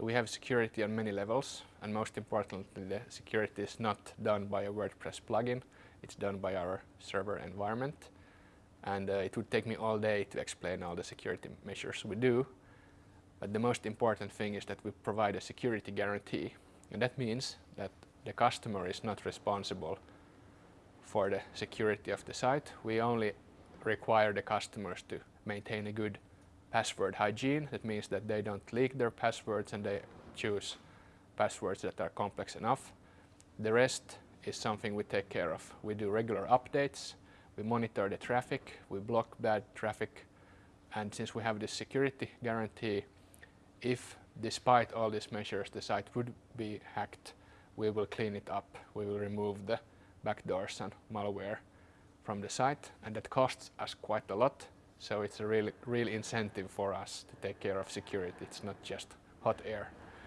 So we have security on many levels and most importantly the security is not done by a WordPress plugin, it's done by our server environment and uh, it would take me all day to explain all the security measures we do. But the most important thing is that we provide a security guarantee and that means that the customer is not responsible for the security of the site. We only require the customers to maintain a good password hygiene. That means that they don't leak their passwords and they choose passwords that are complex enough. The rest is something we take care of. We do regular updates, we monitor the traffic, we block bad traffic, and since we have this security guarantee, if despite all these measures the site would be hacked, we will clean it up. We will remove the backdoors and malware from the site, and that costs us quite a lot. So it's a real, real incentive for us to take care of security. It's not just hot air.